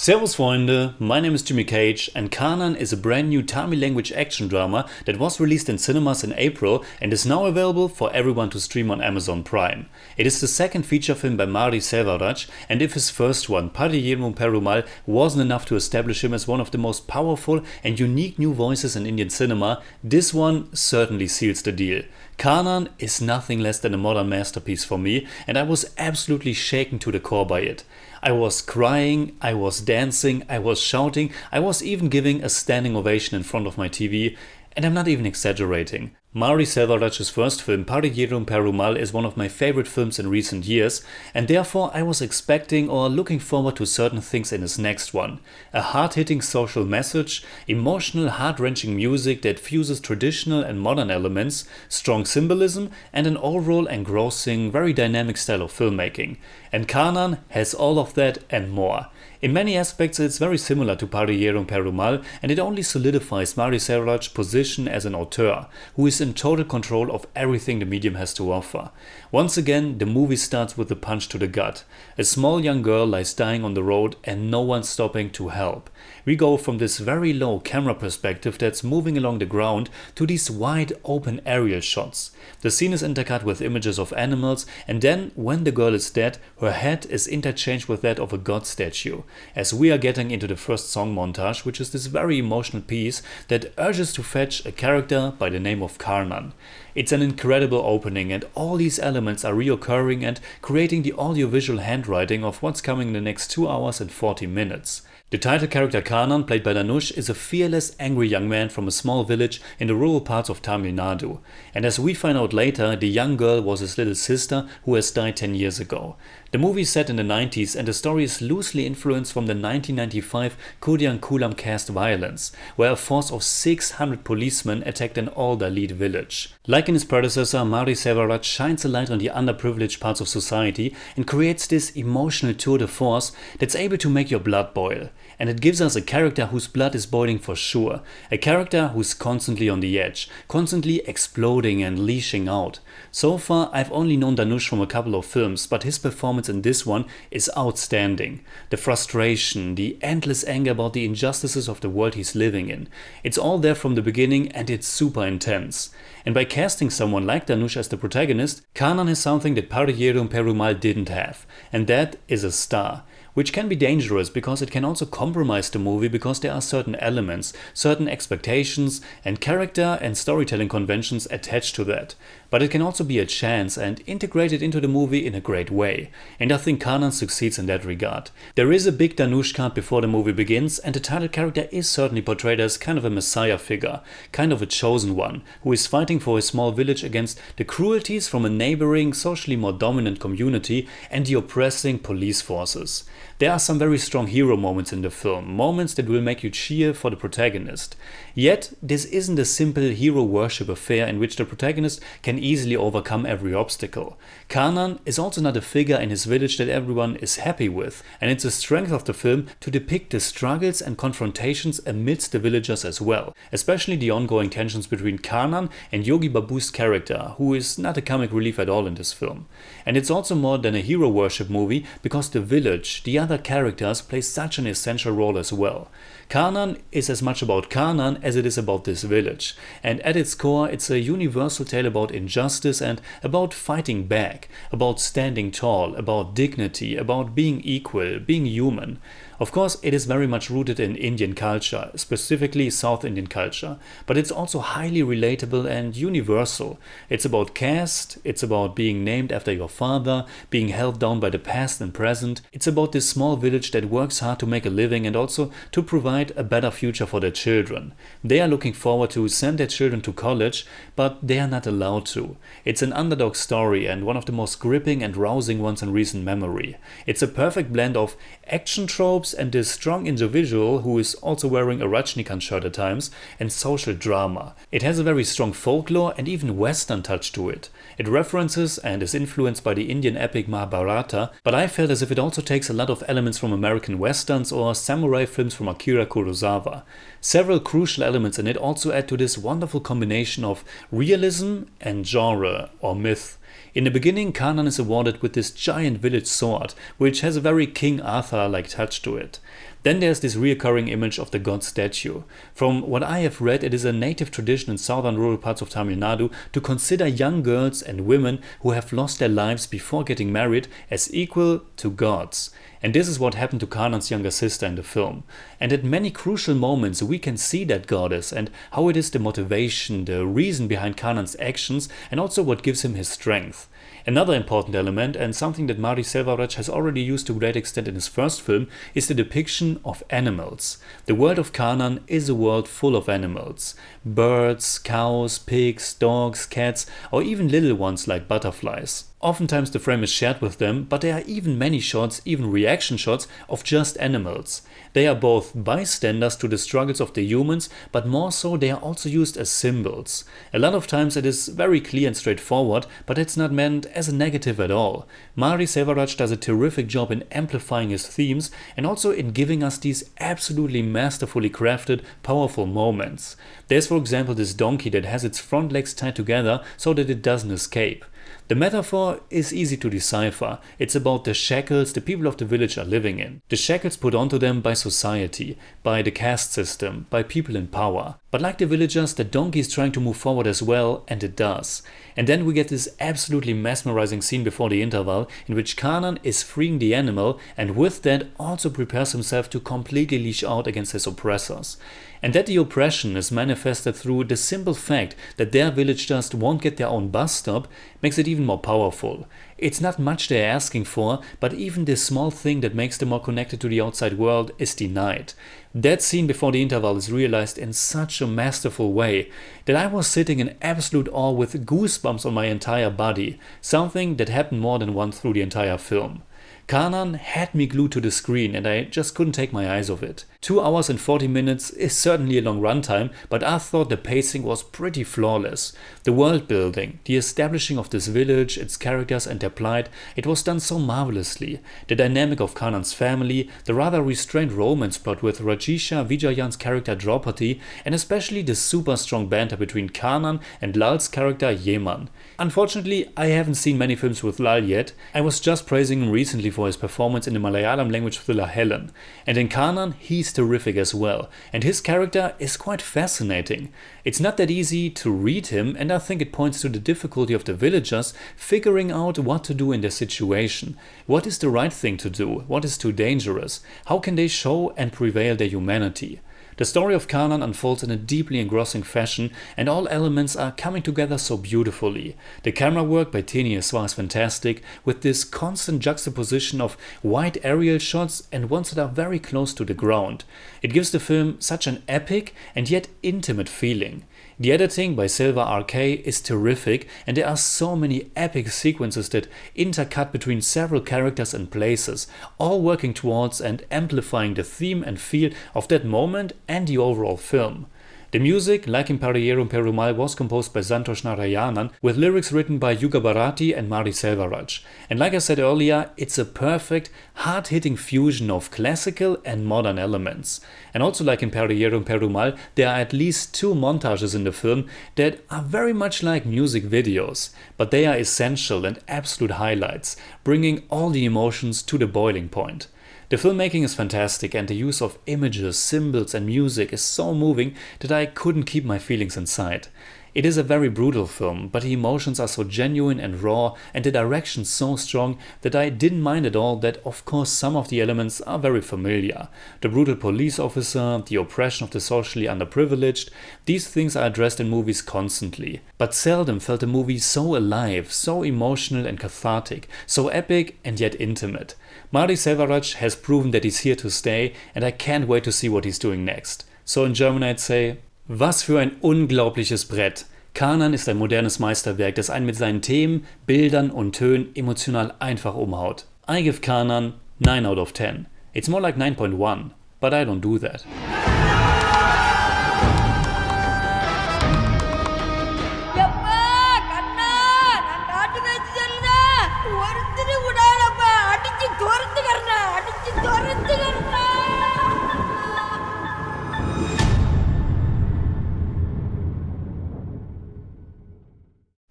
Servus Freunde, my name is Jimmy Cage and Karnan is a brand new Tamil language action drama that was released in cinemas in April and is now available for everyone to stream on Amazon Prime. It is the second feature film by Mari Selvaraj and if his first one, Pariyerum Perumal, wasn't enough to establish him as one of the most powerful and unique new voices in Indian cinema, this one certainly seals the deal. Karnan is nothing less than a modern masterpiece for me and I was absolutely shaken to the core by it. I was crying, I was dancing, I was shouting, I was even giving a standing ovation in front of my TV and I'm not even exaggerating. Mari Selvaraj's first film Pariyerum Perumal is one of my favorite films in recent years and therefore I was expecting or looking forward to certain things in his next one. A hard-hitting social message, emotional heart-wrenching music that fuses traditional and modern elements, strong symbolism and an overall engrossing, very dynamic style of filmmaking. And Kanan has all of that and more. In many aspects it's very similar to Pariyerum Perumal and it only solidifies Mari Selvaraj's position as an auteur, who is in total control of everything the medium has to offer. Once again the movie starts with a punch to the gut. A small young girl lies dying on the road and no one stopping to help. We go from this very low camera perspective that's moving along the ground to these wide open aerial shots. The scene is intercut with images of animals and then when the girl is dead her head is interchanged with that of a god statue as we are getting into the first song montage which is this very emotional piece that urges to fetch a character by the name of Karnan. It's an incredible opening and all these elements are reoccurring and creating the audiovisual handwriting of what's coming in the next 2 hours and 40 minutes. The title character Karnan, played by Dhanush, is a fearless, angry young man from a small village in the rural parts of Tamil Nadu. And as we find out later, the young girl was his little sister who has died 10 years ago. The movie is set in the 90s and the story is loosely influenced from the 1995 Kudian caste violence, where a force of 600 policemen attacked an all Dalit village. Like in his predecessor, Mari Selvaraj shines a light on the underprivileged parts of society and creates this emotional tour de force that's able to make your blood boil. And it gives us a character whose blood is boiling for sure, a character who's constantly on the edge, constantly exploding and leashing out. So far I've only known Dhanush from a couple of films, but his performance in this one is outstanding. The frustration, the endless anger about the injustices of the world he's living in. It's all there from the beginning and it's super intense. And by casting someone like Dhanush as the protagonist, Karnan has something that Pariyerum Perumal didn't have, and that is a star which can be dangerous because it can also compromise the movie because there are certain elements, certain expectations and character and storytelling conventions attached to that. But it can also be a chance and integrate it into the movie in a great way, and I think Karnan succeeds in that regard. There is a big Dhanush card before the movie begins and the title character is certainly portrayed as kind of a messiah figure, kind of a chosen one, who is fighting for his small village against the cruelties from a neighboring, socially more dominant community and the oppressing police forces. There are some very strong hero moments in the film, moments that will make you cheer for the protagonist. Yet this isn't a simple hero worship affair in which the protagonist can easily overcome every obstacle. Karnan is also not a figure in his village that everyone is happy with and it's a strength of the film to depict the struggles and confrontations amidst the villagers as well, especially the ongoing tensions between Karnan and Yogi Babu's character, who is not a comic relief at all in this film. And it's also more than a hero worship movie because the village, the other characters play such an essential role as well. Karnan is as much about Karnan as it is about this village, and at its core it's a universal tale about injustice and about fighting back, about standing tall, about dignity, about being equal, being human. Of course it is very much rooted in Indian culture, specifically South Indian culture, but it's also highly relatable and universal. It's about caste, it's about being named after your father, being held down by the past and present, it's about this small village that works hard to make a living and also to provide a better future for their children. They are looking forward to send their children to college, but they are not allowed to. It's an underdog story and one of the most gripping and rousing ones in recent memory. It's a perfect blend of action tropes and this strong individual who is also wearing a Rajnikant shirt at times and social drama. It has a very strong folklore and even western touch to it. It references and is influenced by the Indian epic Mahabharata, but I felt as if it also takes a lot of elements from American westerns or samurai films from Akira Kurosawa. Several crucial elements in it also add to this wonderful combination of realism and genre or myth. In the beginning Kanan is awarded with this giant village sword, which has a very King Arthur-like touch to it. Then there's this reoccurring image of the god statue. From what I have read, it is a native tradition in southern rural parts of Tamil Nadu to consider young girls and women who have lost their lives before getting married as equal to gods. And this is what happened to Karnan's younger sister in the film. And at many crucial moments we can see that goddess and how it is the motivation, the reason behind Karnan's actions and also what gives him his strength. Another important element, and something that Mari Selvaraj has already used to great extent in his first film, is the depiction of animals. The world of Karnan is a world full of animals. Birds, cows, pigs, dogs, cats, or even little ones like butterflies. Oftentimes the frame is shared with them, but there are even many shots, even reaction shots, of just animals. They are both bystanders to the struggles of the humans, but more so they are also used as symbols. A lot of times it is very clear and straightforward, but it's not meant as a negative at all. Mari Selvaraj does a terrific job in amplifying his themes and also in giving us these absolutely masterfully crafted, powerful moments. There's for example this donkey that has its front legs tied together so that it doesn't escape. The metaphor is easy to decipher. It's about the shackles the people of the village are living in. The shackles put onto them by society, by the caste system, by people in power. But like the villagers, the donkey is trying to move forward as well, and it does. And then we get this absolutely mesmerizing scene before the interval, in which Karnan is freeing the animal, and with that also prepares himself to completely leash out against his oppressors. And that the oppression is manifested through the simple fact that their village just won't get their own bus stop makes it even more powerful. It's not much they're asking for, but even this small thing that makes them more connected to the outside world is denied. That scene before the interval is realized in such a masterful way that I was sitting in absolute awe with goosebumps on my entire body, something that happened more than once through the entire film. Karnan had me glued to the screen and I just couldn't take my eyes off it. 2 hours and 40 minutes is certainly a long runtime, but I thought the pacing was pretty flawless. The world building, the establishing of this village, its characters and their plight, it was done so marvelously. The dynamic of Karnan's family, the rather restrained romance plot with Rajisha Vijayan's character Draupadi, and especially the super strong banter between Karnan and Lal's character Yeman. Unfortunately, I haven't seen many films with Lal yet. I was just praising him recently for his performance in the Malayalam language thriller Helen. And in Karnan, he's terrific as well, and his character is quite fascinating. It's not that easy to read him, and I think it points to the difficulty of the villagers figuring out what to do in their situation. What is the right thing to do? What is too dangerous? How can they show and prevail their humanity? The story of Karnan unfolds in a deeply engrossing fashion and all elements are coming together so beautifully. The camera work by Theni Eswar is fantastic with this constant juxtaposition of wide aerial shots and ones that are very close to the ground. It gives the film such an epic and yet intimate feeling. The editing by Selva RK is terrific and there are so many epic sequences that intercut between several characters and places, all working towards and amplifying the theme and feel of that moment and the overall film. The music, like in Pariyerum Perumal, was composed by Santhosh Narayanan, with lyrics written by Yuga Bharati and Mari Selvaraj. And like I said earlier, it's a perfect, hard-hitting fusion of classical and modern elements. And also like in Pariyerum Perumal, there are at least two montages in the film that are very much like music videos, but they are essential and absolute highlights, bringing all the emotions to the boiling point. The filmmaking is fantastic and the use of images, symbols and music is so moving that I couldn't keep my feelings inside. It is a very brutal film, but the emotions are so genuine and raw and the direction so strong that I didn't mind at all that of course some of the elements are very familiar. The brutal police officer, the oppression of the socially underprivileged, these things are addressed in movies constantly. But seldom felt a movie so alive, so emotional and cathartic, so epic and yet intimate. Mari Selvaraj has proven that he's here to stay and I can't wait to see what he's doing next. So in German I'd say, was für ein unglaubliches Brett. Kanan ist ein modernes Meisterwerk, das einen mit seinen Themen, Bildern und Tönen emotional einfach umhaut. I give Kanan 9 out of 10. It's more like 9.1, but I don't do that.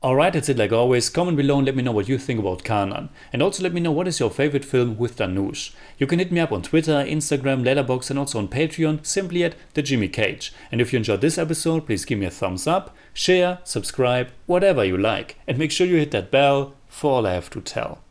Alright, that's it like always. Comment below and let me know what you think about Karnan. And also let me know what is your favorite film with Dhanush. You can hit me up on Twitter, Instagram, Letterboxd and also on Patreon simply at the Jimmy Cage. And if you enjoyed this episode, please give me a thumbs up, share, subscribe, whatever you like. And make sure you hit that bell for all I have to tell.